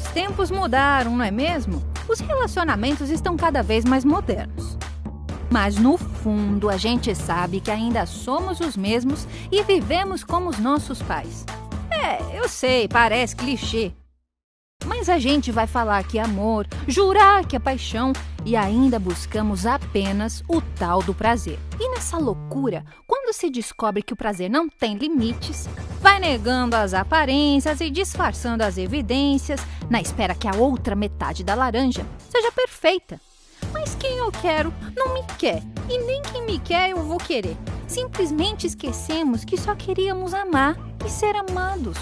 Os tempos mudaram, não é mesmo? Os relacionamentos estão cada vez mais modernos. Mas no fundo, a gente sabe que ainda somos os mesmos e vivemos como os nossos pais. É, eu sei, parece clichê. Mas a gente vai falar que é amor, jurar que é paixão e ainda buscamos apenas o tal do prazer. E nessa loucura, quando se descobre que o prazer não tem limites, vai negando as aparências e disfarçando as evidências na espera que a outra metade da laranja seja perfeita. Mas quem eu quero não me quer, e nem quem me quer eu vou querer. Simplesmente esquecemos que só queríamos amar e ser amados.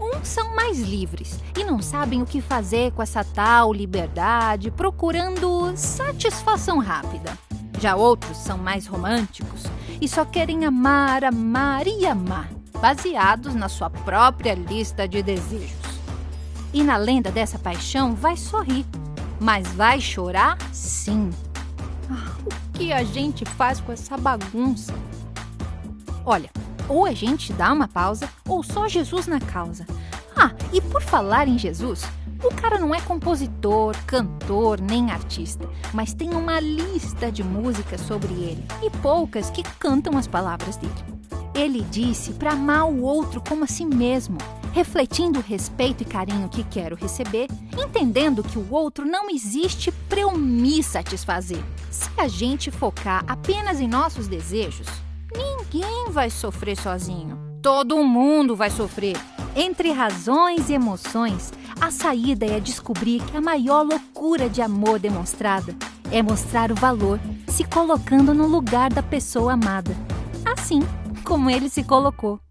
Uns são mais livres e não sabem o que fazer com essa tal liberdade, procurando satisfação rápida. Já outros são mais românticos e só querem amar, amar e amar, baseados na sua própria lista de desejos. E na lenda dessa paixão vai sorrir, mas vai chorar sim. Ah, o que a gente faz com essa bagunça? Olha, ou a gente dá uma pausa, ou só Jesus na causa. Ah, e por falar em Jesus, o cara não é compositor, cantor, nem artista, mas tem uma lista de músicas sobre ele e poucas que cantam as palavras dele. Ele disse para amar o outro como a si mesmo, refletindo o respeito e carinho que quero receber, entendendo que o outro não existe para eu me satisfazer. Se a gente focar apenas em nossos desejos, Ninguém vai sofrer sozinho. Todo mundo vai sofrer. Entre razões e emoções, a saída é descobrir que a maior loucura de amor demonstrada é mostrar o valor se colocando no lugar da pessoa amada. Assim como ele se colocou.